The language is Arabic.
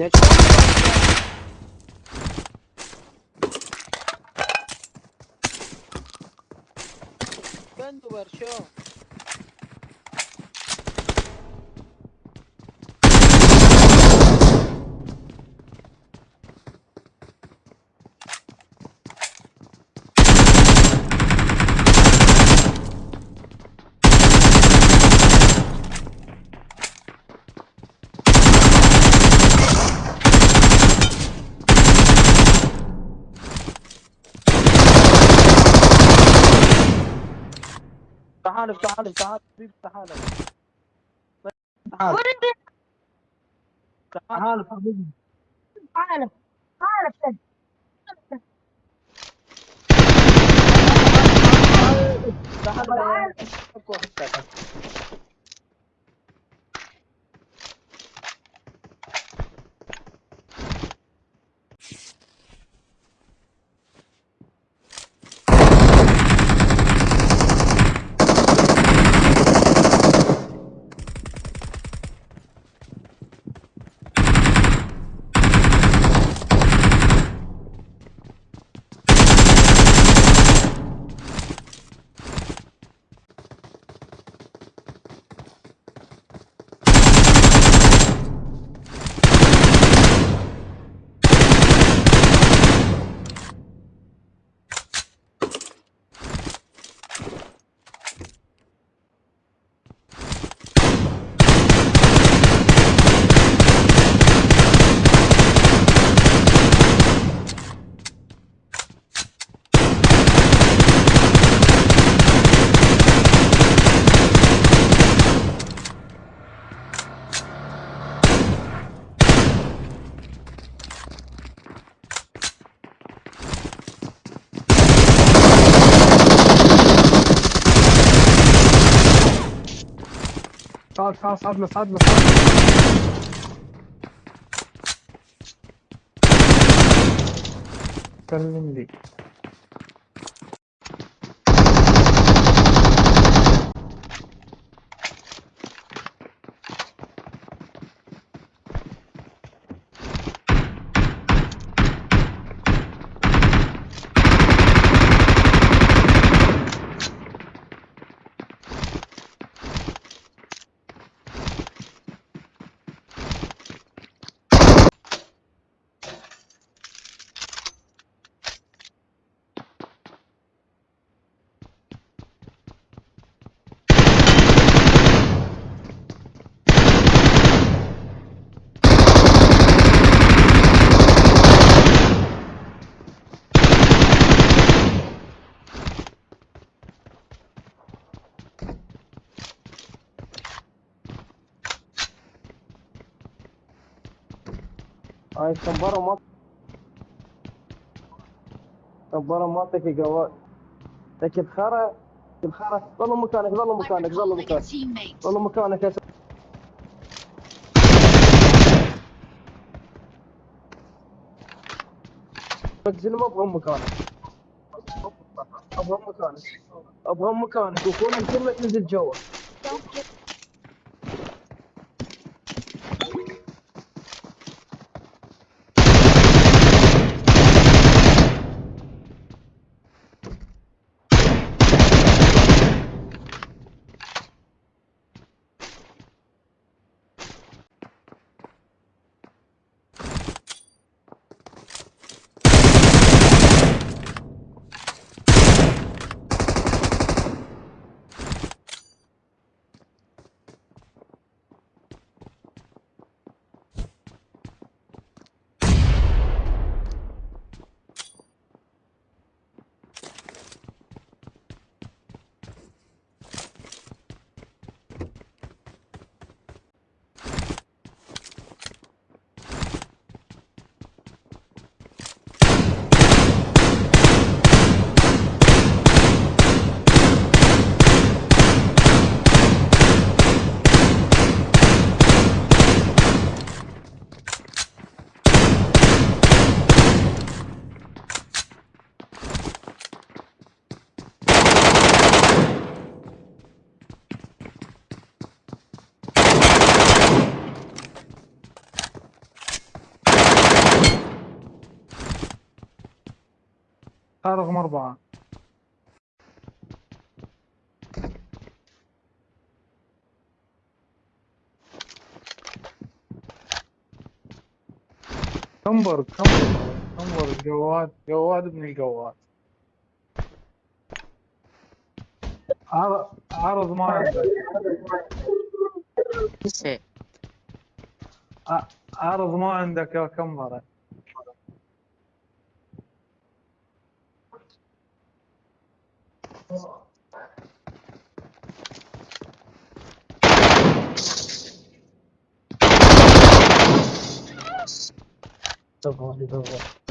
يا شباب بندو برشا تعال تعال تعال حبيبي تعال تعال تعال حبيبي. عارف عارف تعال تعال صعد صعد صعد صعد صعد كلم هاي كمبرة ما كمبرة ما تكي جوال تكي الخرا الخرا ظل مكانك ظل مكانك ظل Recalling a مكانك. teammate. ظل مكانك يا. بنزل ما أبغى مكانك. أبغى مكانك. أبغى مكانك. وكون الكلمة تنزل جوا. Get صار رقم أربعة. كمبر كمبر كمبر جواد جواد ابن الجواد. عرض عرض ما عندك. عرض ما عندك يا ah 都好